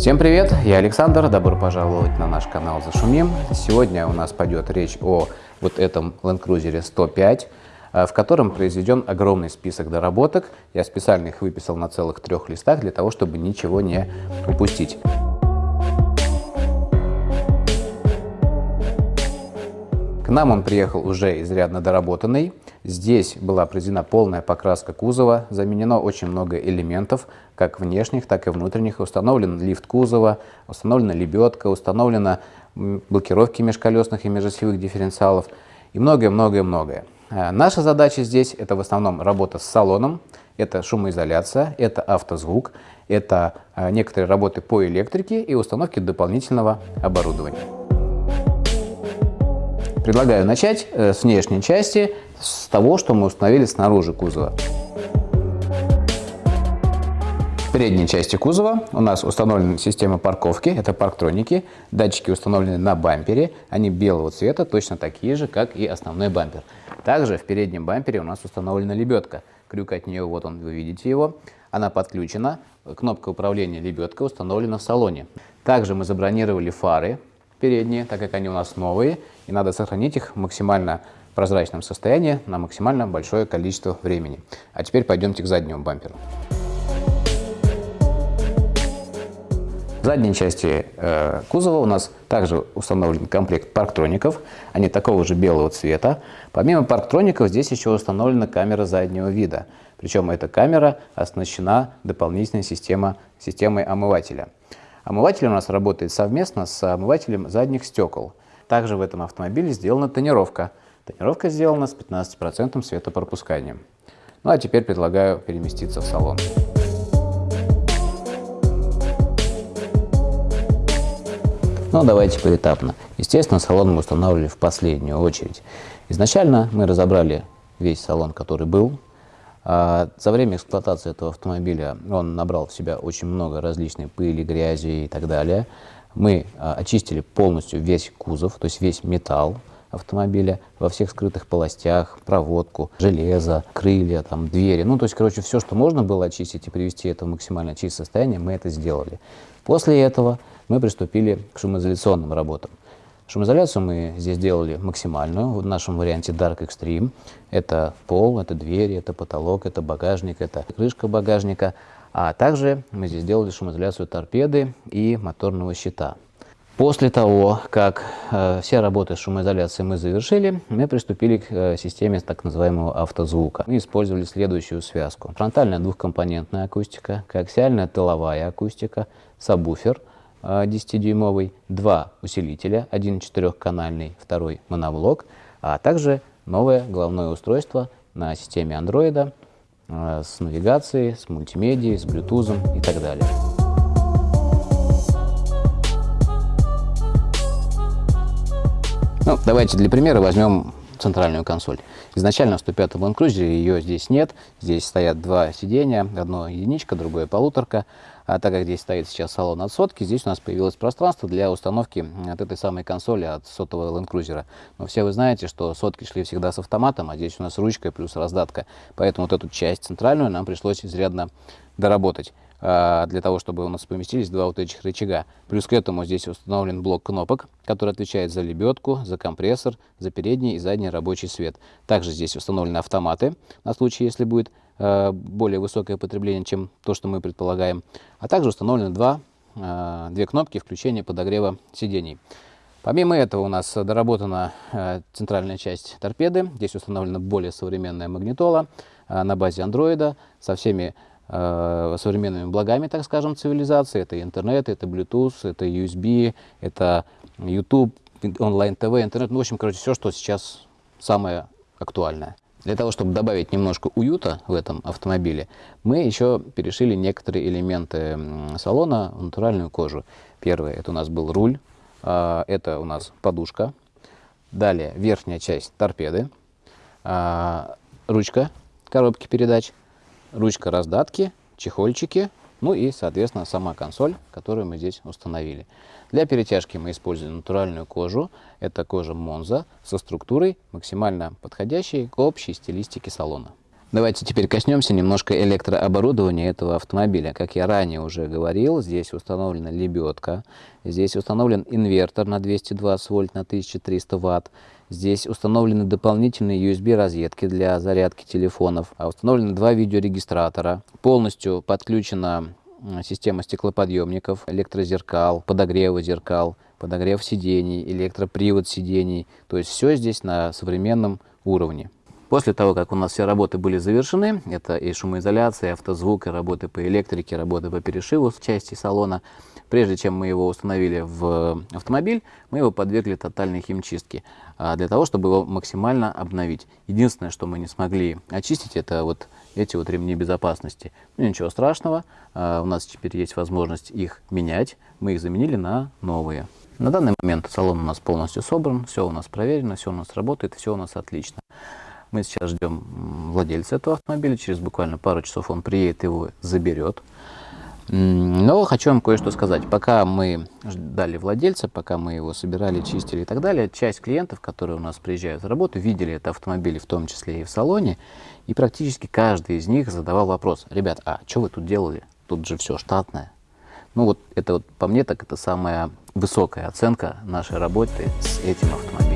Всем привет, я Александр, добро пожаловать на наш канал Зашумим. Сегодня у нас пойдет речь о вот этом Land Cruiser 105, в котором произведен огромный список доработок. Я специально их выписал на целых трех листах для того, чтобы ничего не упустить. Нам он приехал уже изрядно доработанный. Здесь была произведена полная покраска кузова, заменено очень много элементов, как внешних, так и внутренних. Установлен лифт кузова, установлена лебедка, установлена блокировки межколесных и межосевых дифференциалов и многое-многое-многое. А наша задача здесь – это в основном работа с салоном, это шумоизоляция, это автозвук, это а, некоторые работы по электрике и установке дополнительного оборудования. Предлагаю начать э, с внешней части, с того, что мы установили снаружи кузова. В передней части кузова у нас установлена система парковки, это парктроники. Датчики установлены на бампере, они белого цвета, точно такие же, как и основной бампер. Также в переднем бампере у нас установлена лебедка. Крюк от нее, вот он, вы видите его. Она подключена, кнопка управления лебедкой установлена в салоне. Также мы забронировали фары передние, так как они у нас новые, и надо сохранить их в максимально прозрачном состоянии на максимально большое количество времени. А теперь пойдемте к заднему бамперу. В задней части э, кузова у нас также установлен комплект парктроников. Они такого же белого цвета. Помимо парктроников здесь еще установлена камера заднего вида. Причем эта камера оснащена дополнительной система, системой омывателя. Омыватель у нас работает совместно с омывателем задних стекол. Также в этом автомобиле сделана тонировка. Тонировка сделана с 15% светопропусканием. Ну а теперь предлагаю переместиться в салон. Ну, давайте поэтапно. Естественно, салон мы устанавливали в последнюю очередь. Изначально мы разобрали весь салон, который был, а за время эксплуатации этого автомобиля он набрал в себя очень много различной пыли, грязи и так далее. Мы а, очистили полностью весь кузов, то есть весь металл автомобиля во всех скрытых полостях, проводку, железо, крылья, там, двери. Ну, то есть, короче, все, что можно было очистить и привести это в максимально чистое состояние, мы это сделали. После этого мы приступили к шумоизоляционным работам. Шумоизоляцию мы здесь сделали максимальную, в нашем варианте Dark Extreme. Это пол, это двери, это потолок, это багажник, это крышка багажника. А также мы здесь сделали шумоизоляцию торпеды и моторного щита. После того, как э, все работы с шумоизоляцией мы завершили, мы приступили к э, системе так называемого автозвука. Мы использовали следующую связку. Фронтальная двухкомпонентная акустика, коаксиальная тыловая акустика, сабвуфер – 10-дюймовый, два усилителя, один четырехканальный, второй моноблок, а также новое головное устройство на системе Android э, с навигацией, с мультимедией, с Bluetooth и так далее. Ну, давайте для примера возьмем центральную консоль. Изначально в 105 Land Cruiser ее здесь нет. Здесь стоят два сидения, одно единичка, другое полуторка. А так как здесь стоит сейчас салон от сотки, здесь у нас появилось пространство для установки от этой самой консоли от сотого Land Cruiser. Но все вы знаете, что сотки шли всегда с автоматом, а здесь у нас ручка плюс раздатка. Поэтому вот эту часть центральную нам пришлось изрядно доработать. А, для того, чтобы у нас поместились два вот этих рычага. Плюс к этому здесь установлен блок кнопок, который отвечает за лебедку, за компрессор, за передний и задний рабочий свет. Также здесь установлены автоматы на случай, если будет более высокое потребление, чем то, что мы предполагаем. А также установлены два, а, две кнопки включения подогрева сидений. Помимо этого у нас доработана центральная часть торпеды. Здесь установлена более современная магнитола на базе андроида со всеми Э, современными благами, так скажем, цивилизации. Это интернет, это Bluetooth, это USB, это YouTube, онлайн-ТВ, интернет. Ну, в общем, короче, все, что сейчас самое актуальное. Для того, чтобы добавить немножко уюта в этом автомобиле, мы еще перешили некоторые элементы салона в натуральную кожу. Первое, это у нас был руль, а, это у нас подушка. Далее верхняя часть торпеды, а, ручка коробки передач, ручка раздатки, чехольчики, ну и, соответственно, сама консоль, которую мы здесь установили. Для перетяжки мы используем натуральную кожу. Это кожа Монза со структурой, максимально подходящей к общей стилистике салона. Давайте теперь коснемся немножко электрооборудования этого автомобиля. Как я ранее уже говорил, здесь установлена лебедка, здесь установлен инвертор на 220 вольт на 1300 ватт, здесь установлены дополнительные USB розетки для зарядки телефонов, а установлены два видеорегистратора, полностью подключена система стеклоподъемников, электрозеркал, подогрева зеркал, подогрев сидений, электропривод сидений. То есть все здесь на современном уровне. После того, как у нас все работы были завершены, это и шумоизоляция, и автозвук, и работы по электрике, работы по перешиву в части салона, прежде чем мы его установили в автомобиль, мы его подвергли тотальной химчистке, а, для того, чтобы его максимально обновить. Единственное, что мы не смогли очистить, это вот эти вот ремни безопасности. Ну, ничего страшного, а, у нас теперь есть возможность их менять, мы их заменили на новые. На данный момент салон у нас полностью собран, все у нас проверено, все у нас работает, все у нас отлично. Мы сейчас ждем владельца этого автомобиля. Через буквально пару часов он приедет, его заберет. Но хочу вам кое-что сказать. Пока мы ждали владельца, пока мы его собирали, чистили и так далее, часть клиентов, которые у нас приезжают в работу, видели это автомобили, в том числе и в салоне, и практически каждый из них задавал вопрос. Ребят, а что вы тут делали? Тут же все штатное. Ну вот это вот по мне так это самая высокая оценка нашей работы с этим автомобилем.